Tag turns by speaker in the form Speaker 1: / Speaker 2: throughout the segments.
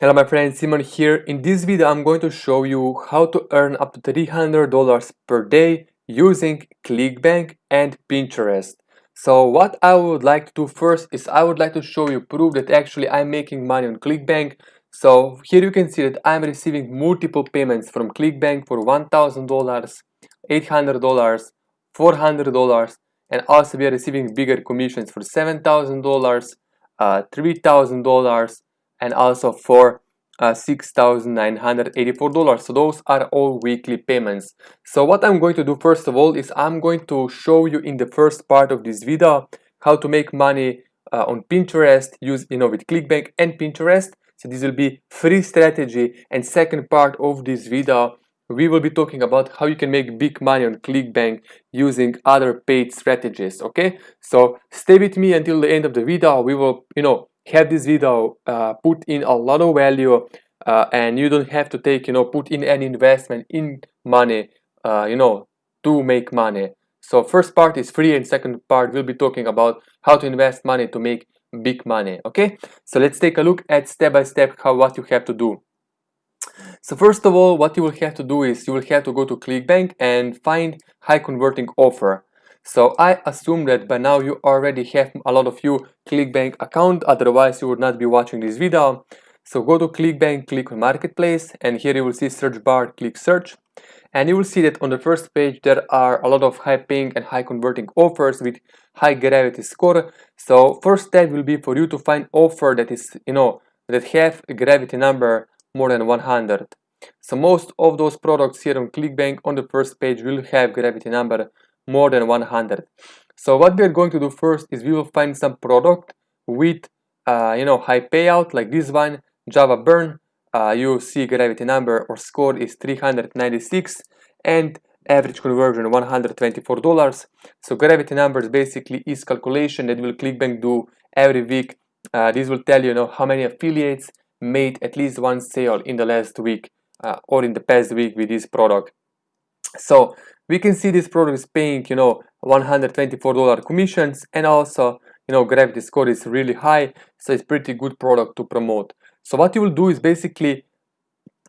Speaker 1: Hello my friend, Simon here. In this video I'm going to show you how to earn up to $300 per day using ClickBank and Pinterest. So what I would like to do first is I would like to show you proof that actually I'm making money on ClickBank. So here you can see that I'm receiving multiple payments from ClickBank for $1,000, $800, $400 and also we are receiving bigger commissions for $7,000, uh, $3,000 and also for uh, $6,984 so those are all weekly payments. So what I'm going to do first of all is I'm going to show you in the first part of this video how to make money uh, on Pinterest use with ClickBank and Pinterest. So this will be free strategy. And second part of this video we will be talking about how you can make big money on ClickBank using other paid strategies okay? So stay with me until the end of the video. We will you know have this video uh, put in a lot of value uh, and you don't have to take you know put in any investment in money uh, you know to make money. So first part is free and second part we'll be talking about how to invest money to make big money okay? So let's take a look at step by step how what you have to do. So first of all what you will have to do is you will have to go to clickbank and find high converting offer so I assume that by now you already have a lot of you ClickBank account, otherwise you would not be watching this video. So go to ClickBank, click on Marketplace, and here you will see search bar, click search. And you will see that on the first page there are a lot of high paying and high converting offers with high gravity score. So first step will be for you to find offer that is, you know, that have a gravity number more than 100. So most of those products here on ClickBank on the first page will have gravity number more than 100 so what we're going to do first is we will find some product with uh, you know high payout like this one java burn. Uh, you see gravity number or score is 396 and average conversion 124 dollars. So gravity numbers basically is calculation that will clickbank do every week. Uh, this will tell you, you know how many affiliates made at least one sale in the last week uh, or in the past week with this product so we can see this product is paying you know 124 dollar commissions and also you know gravity score is really high so it's pretty good product to promote. So what you will do is basically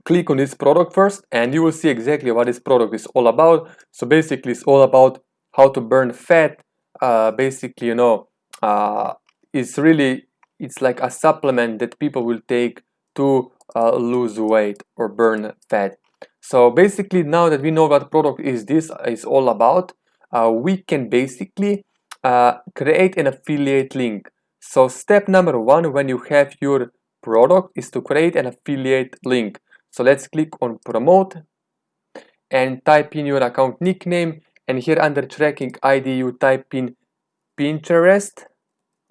Speaker 1: click on this product first and you will see exactly what this product is all about. So basically it's all about how to burn fat uh, basically you know uh, it's really it's like a supplement that people will take to uh, lose weight or burn fat so basically now that we know what product is this is all about, uh, we can basically uh, create an affiliate link. So step number one when you have your product is to create an affiliate link. So let's click on promote and type in your account nickname and here under tracking ID you type in Pinterest.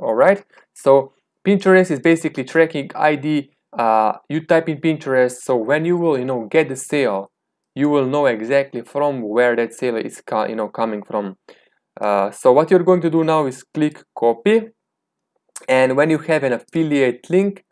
Speaker 1: Alright, so Pinterest is basically tracking ID uh, you type in Pinterest so when you will you know get the sale you will know exactly from where that sale is you know coming from. Uh, so what you're going to do now is click copy and when you have an affiliate link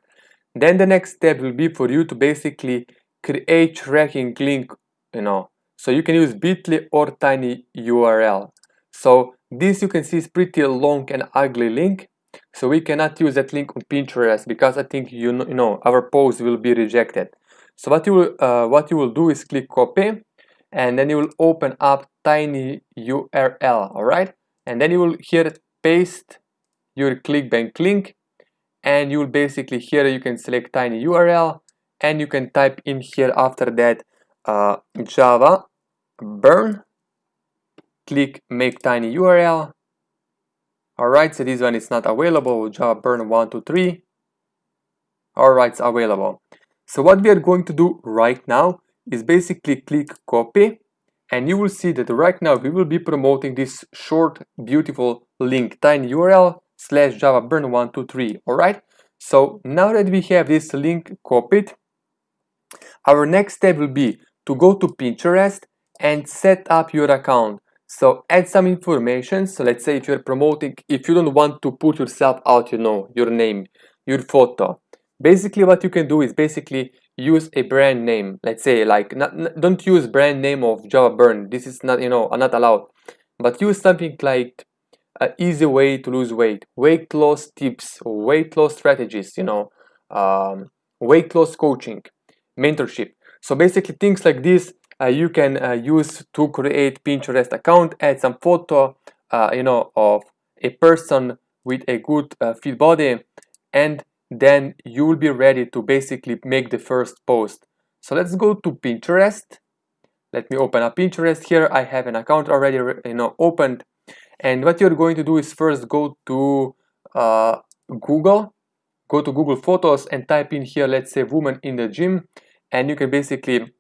Speaker 1: then the next step will be for you to basically create tracking link you know. So you can use bit.ly or tiny url so this you can see is pretty long and ugly link so we cannot use that link on Pinterest because I think you know, you know our post will be rejected. So what you will uh, what you will do is click copy, and then you will open up tiny URL, all right? And then you will here paste your ClickBank link, and you will basically here you can select tiny URL, and you can type in here after that uh, Java burn. Click make tiny URL Alright, so this one is not available, Java burn 123. Alright, it's available. So what we are going to do right now is basically click copy and you will see that right now we will be promoting this short beautiful link tiny url slash java burn 123 all right so now that we have this link copied our next step will be to go to pinterest and set up your account so add some information. So let's say if you're promoting, if you don't want to put yourself out, you know, your name, your photo. Basically what you can do is basically use a brand name. Let's say like, not, don't use brand name of Java Burn. This is not, you know, not allowed. But use something like an easy way to lose weight, weight loss tips, weight loss strategies, you know, um, weight loss coaching mentorship so basically things like this uh, you can uh, use to create pinterest account add some photo uh, you know of a person with a good uh, fit body and then you will be ready to basically make the first post. So let's go to pinterest. Let me open up pinterest here. I have an account already you know opened. And what you're going to do is first go to uh, google. Go to google photos and type in here let's say woman in the gym. And you can basically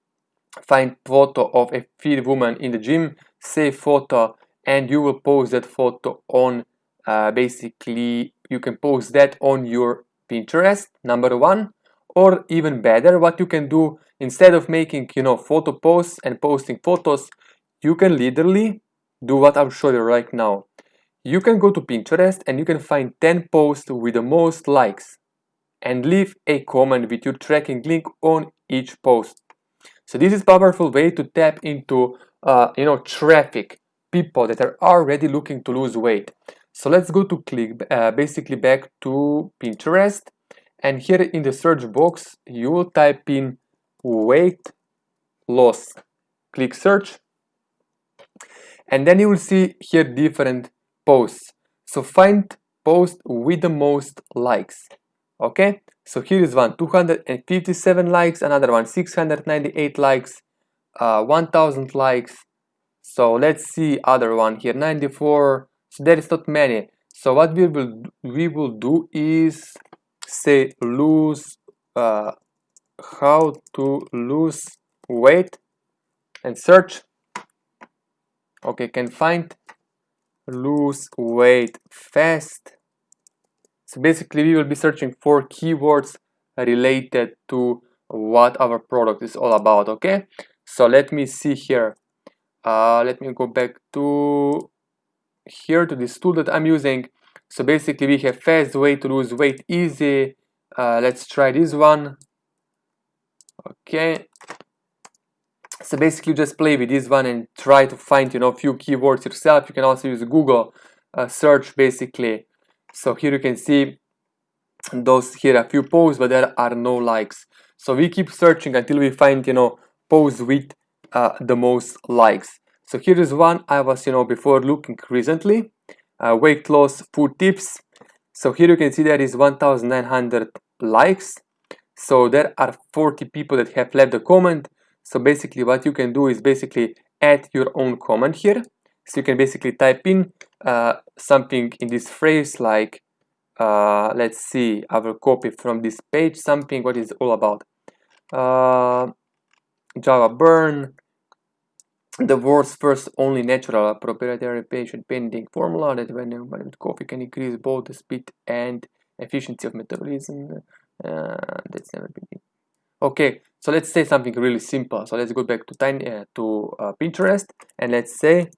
Speaker 1: find photo of a fit woman in the gym save photo and you will post that photo on uh, basically you can post that on your pinterest number one or even better what you can do instead of making you know photo posts and posting photos you can literally do what i'll show you right now. You can go to pinterest and you can find 10 posts with the most likes and leave a comment with your tracking link on each post so this is powerful way to tap into uh, you know traffic people that are already looking to lose weight. So let's go to click uh, basically back to pinterest. And here in the search box you will type in weight loss. Click search. And then you will see here different posts. So find post with the most likes okay? So here is one 257 likes another one 698 likes uh, 1000 likes. So let's see other one here 94 so there is not many. So what we will we will do is say lose uh, how to lose weight and search. Okay can find lose weight fast so basically we will be searching for keywords related to what our product is all about okay? So let me see here. Uh, let me go back to here to this tool that I'm using. So basically we have fast way to lose weight easy. Uh, let's try this one. Okay. So basically just play with this one and try to find you know a few keywords yourself. You can also use google uh, search basically so here you can see those here a few posts but there are no likes. So we keep searching until we find you know posts with uh, the most likes. So here is one i was you know before looking recently. Uh, weight loss food tips. So here you can see there is 1900 likes. So there are 40 people that have left a comment. So basically what you can do is basically add your own comment here. So you can basically type in uh, something in this phrase like uh, let's see I will copy from this page something what is all about? Uh, Java burn the world's first only natural proprietary patient pending formula that when with coffee can increase both the speed and efficiency of metabolism uh, that's never been okay so let's say something really simple. So let's go back to tiny uh, to pinterest and let's say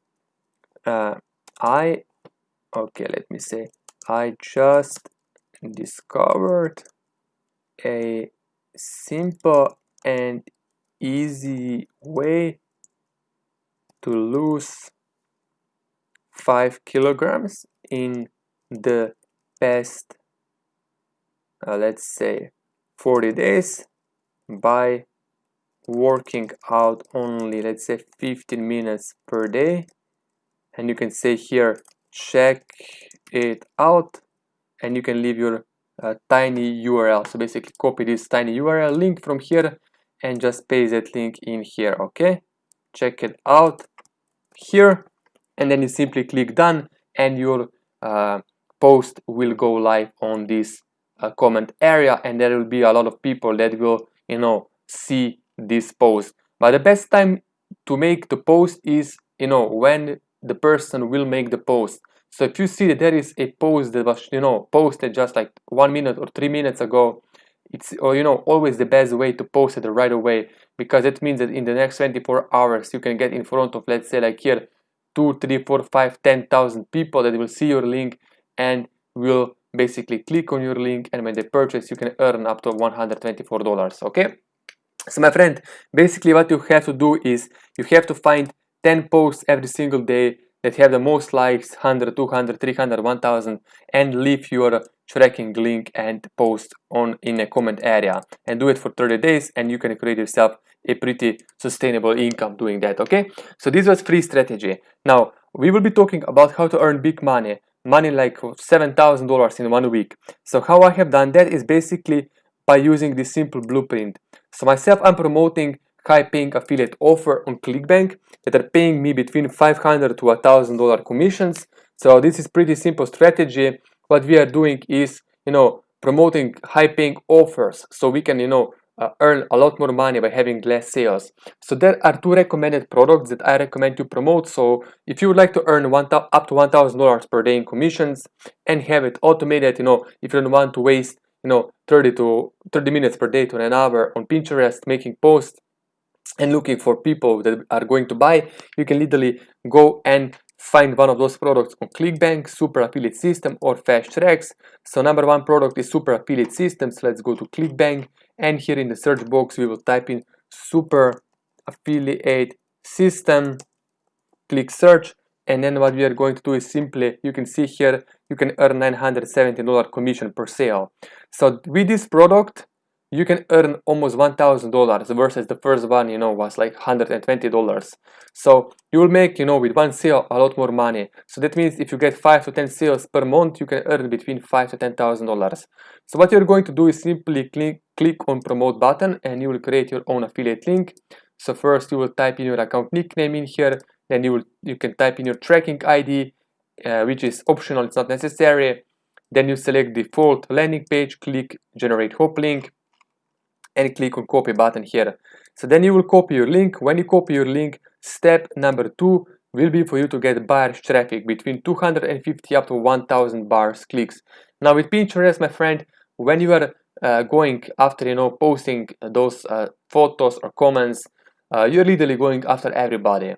Speaker 1: uh, i okay let me say i just discovered a simple and easy way to lose 5 kilograms in the past uh, let's say 40 days by working out only let's say 15 minutes per day and you can say here check it out. And you can leave your uh, tiny URL so basically copy this tiny URL link from here and just paste that link in here okay? Check it out here. And then you simply click done and your uh, post will go live on this uh, comment area. And there will be a lot of people that will you know see this post. But the best time to make the post is you know when the person will make the post. So if you see that there is a post that was you know posted just like one minute or three minutes ago it's or you know always the best way to post it right away because it means that in the next 24 hours you can get in front of let's say like here two three four five ten thousand people that will see your link and will basically click on your link and when they purchase you can earn up to 124 dollars okay? So my friend basically what you have to do is you have to find 10 posts every single day that have the most likes 100 200 300 1000 and leave your tracking link and post on in a comment area. And do it for 30 days and you can create yourself a pretty sustainable income doing that okay? So this was free strategy. Now we will be talking about how to earn big money money like $7,000 in one week. So how I have done that is basically by using this simple blueprint. So myself I'm promoting high paying affiliate offer on ClickBank that are paying me between 500 to $1,000 commissions. So this is pretty simple strategy. What we are doing is you know promoting high paying offers so we can you know uh, earn a lot more money by having less sales. So there are two recommended products that i recommend to promote. So if you would like to earn one up to one thousand dollars per day in commissions and have it automated you know if you don't want to waste you know 30 to 30 minutes per day to an hour on pinterest making posts and looking for people that are going to buy you can literally go and find one of those products on clickbank super affiliate system or fast tracks. So number one product is super affiliate systems. Let's go to clickbank and here in the search box we will type in super affiliate system click search and then what we are going to do is simply you can see here you can earn 970 dollar commission per sale. So with this product you can earn almost $1,000 versus the first one, you know, was like $120. So you will make, you know, with one sale a lot more money. So that means if you get 5 to 10 sales per month, you can earn between 5 to $10,000. So what you're going to do is simply click, click on promote button and you will create your own affiliate link. So first you will type in your account nickname in here, then you will you can type in your tracking ID, uh, which is optional, it's not necessary. Then you select default landing page, click generate hop link and click on copy button here. So then you will copy your link. When you copy your link, step number two will be for you to get buyers traffic between 250 up to 1000 bars clicks. Now with Pinterest, my friend, when you are uh, going after, you know, posting those uh, photos or comments, uh, you're literally going after everybody.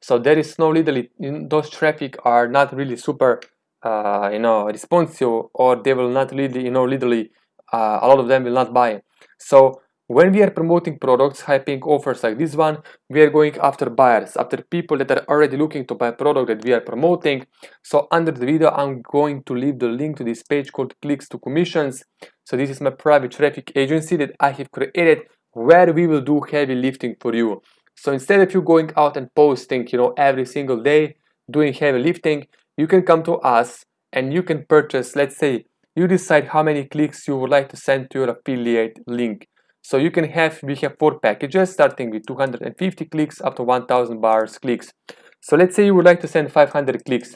Speaker 1: So there is no literally, those traffic are not really super, uh, you know, responsive or they will not really, you know, literally, uh, a lot of them will not buy. So when we are promoting products, hyping offers like this one, we are going after buyers, after people that are already looking to buy a product that we are promoting. So under the video, I'm going to leave the link to this page called clicks to commissions. So this is my private traffic agency that I have created where we will do heavy lifting for you. So instead of you going out and posting, you know, every single day, doing heavy lifting, you can come to us and you can purchase, let's say, you decide how many clicks you would like to send to your affiliate link. So you can have, we have four packages starting with 250 clicks up to 1000 bars clicks. So let's say you would like to send 500 clicks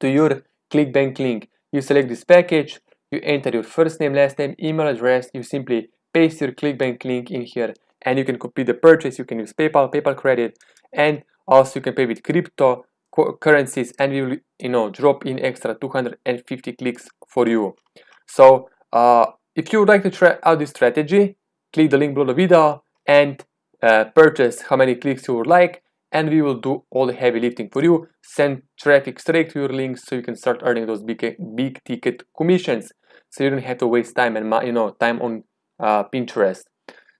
Speaker 1: to your ClickBank link. You select this package, you enter your first name, last name, email address, you simply paste your ClickBank link in here and you can complete the purchase. You can use PayPal, PayPal credit, and also you can pay with crypto currencies and we will you know drop in extra 250 clicks for you. So uh, if you would like to try out this strategy click the link below the video and uh, purchase how many clicks you would like and we will do all the heavy lifting for you. Send traffic straight to your links so you can start earning those big big ticket commissions so you don't have to waste time and you know time on uh, pinterest.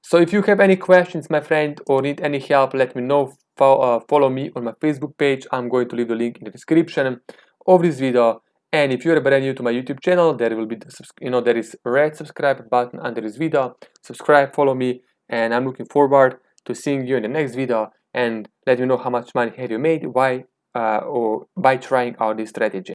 Speaker 1: So if you have any questions my friend or need any help let me know uh, follow me on my Facebook page. I'm going to leave the link in the description of this video. And if you're brand new to my YouTube channel, there will be, the, you know, there is red subscribe button under this video. Subscribe, follow me, and I'm looking forward to seeing you in the next video and let me know how much money have you made, why, uh, or by trying out this strategy.